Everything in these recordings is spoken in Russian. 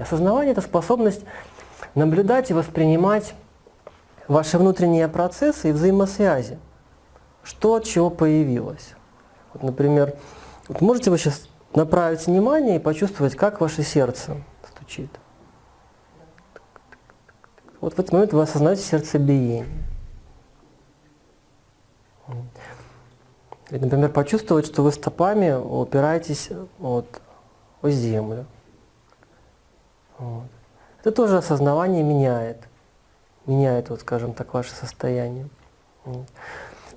Осознавание – это способность наблюдать и воспринимать ваши внутренние процессы и взаимосвязи. Что от чего появилось. Вот, например, вот можете вы сейчас направить внимание и почувствовать, как ваше сердце стучит. Вот в этот момент вы осознаете сердцебиение. Или, например, почувствовать, что вы стопами упираетесь вот, о землю. Вот. Это тоже осознавание меняет. Меняет, вот, скажем так, ваше состояние.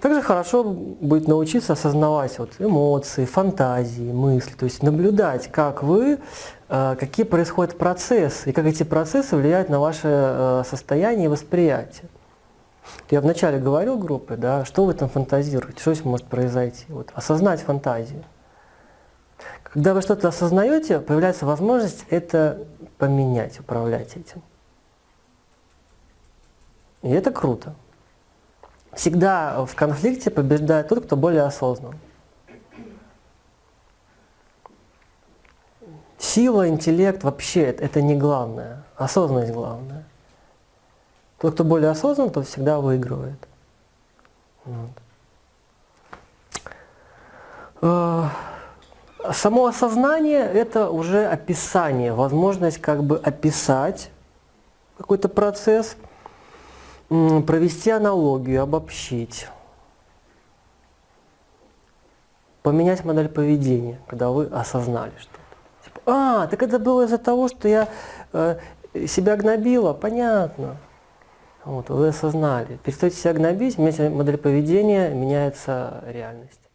Также хорошо будет научиться осознавать вот, эмоции, фантазии, мысли, то есть наблюдать, как вы, э, какие происходят процессы, и как эти процессы влияют на ваше э, состояние и восприятие. Я вначале говорил группе, да, что вы там фантазируете, что здесь может произойти. Вот, осознать фантазию. Когда вы что-то осознаете, появляется возможность это поменять, управлять этим. И это круто. Всегда в конфликте побеждает тот, кто более осознан. Сила, интеллект вообще это не главное, осознанность главное. Тот, кто более осознан, тот всегда выигрывает. Вот. Само осознание – это уже описание, возможность как бы описать какой-то процесс, провести аналогию, обобщить, поменять модель поведения, когда вы осознали что-то. Типа, а, так это было из-за того, что я э, себя гнобила, понятно. Вот, вы осознали. Перестаете себя гнобить, меняется модель поведения, меняется реальность.